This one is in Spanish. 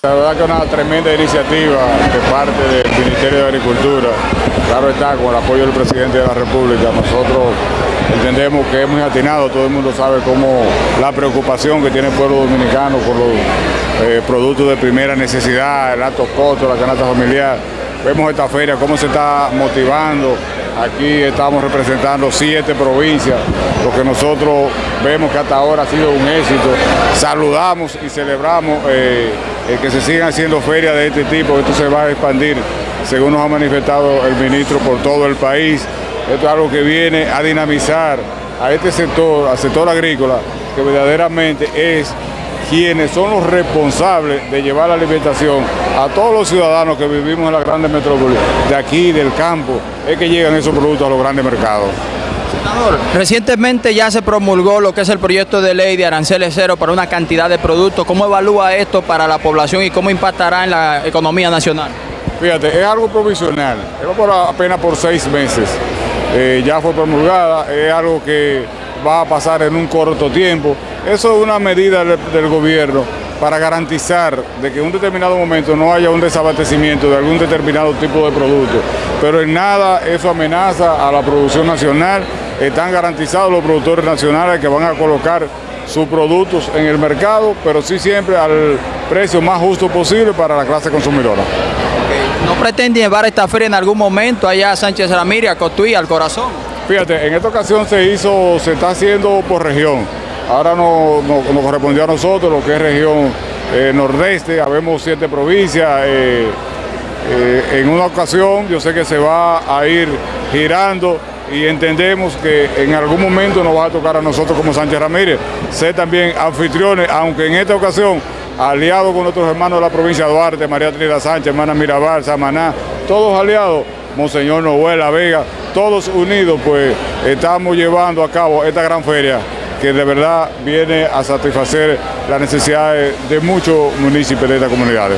La verdad que es una tremenda iniciativa de parte del Ministerio de Agricultura, claro está, con el apoyo del presidente de la República. Nosotros entendemos que es muy atinado, todo el mundo sabe cómo la preocupación que tiene el pueblo dominicano por los eh, productos de primera necesidad, el alto costo, la canasta familiar. Vemos esta feria, cómo se está motivando. Aquí estamos representando siete provincias, lo que nosotros vemos que hasta ahora ha sido un éxito. Saludamos y celebramos eh, el que se sigan haciendo ferias de este tipo, esto se va a expandir, según nos ha manifestado el ministro, por todo el país. Esto es algo que viene a dinamizar a este sector, al sector agrícola, que verdaderamente es quienes son los responsables de llevar la alimentación a todos los ciudadanos que vivimos en las grandes metrópolis, de aquí, del campo, es que llegan esos productos a los grandes mercados. Senador, recientemente ya se promulgó lo que es el proyecto de ley de aranceles cero para una cantidad de productos. ¿Cómo evalúa esto para la población y cómo impactará en la economía nacional? Fíjate, es algo provisional, es por apenas por seis meses. Eh, ya fue promulgada, es algo que va a pasar en un corto tiempo. Eso es una medida del, del gobierno para garantizar de que en un determinado momento no haya un desabastecimiento de algún determinado tipo de producto. Pero en nada eso amenaza a la producción nacional. Están garantizados los productores nacionales que van a colocar sus productos en el mercado, pero sí siempre al precio más justo posible para la clase consumidora. ¿No pretende llevar esta feria en algún momento allá a Sánchez Ramírez, a Cotuí, al corazón? Fíjate, en esta ocasión se hizo, se está haciendo por región. Ahora nos no, correspondió a nosotros lo que es región eh, nordeste, habemos siete provincias. Eh, eh, en una ocasión yo sé que se va a ir girando y entendemos que en algún momento nos va a tocar a nosotros como Sánchez Ramírez ser también anfitriones, aunque en esta ocasión aliados con nuestros hermanos de la provincia de Duarte, María Trinidad Sánchez, hermana Mirabal, Samaná, todos aliados, Monseñor Noel, La Vega, todos unidos, pues estamos llevando a cabo esta gran feria que de verdad viene a satisfacer las necesidades de muchos municipios de esta comunidad.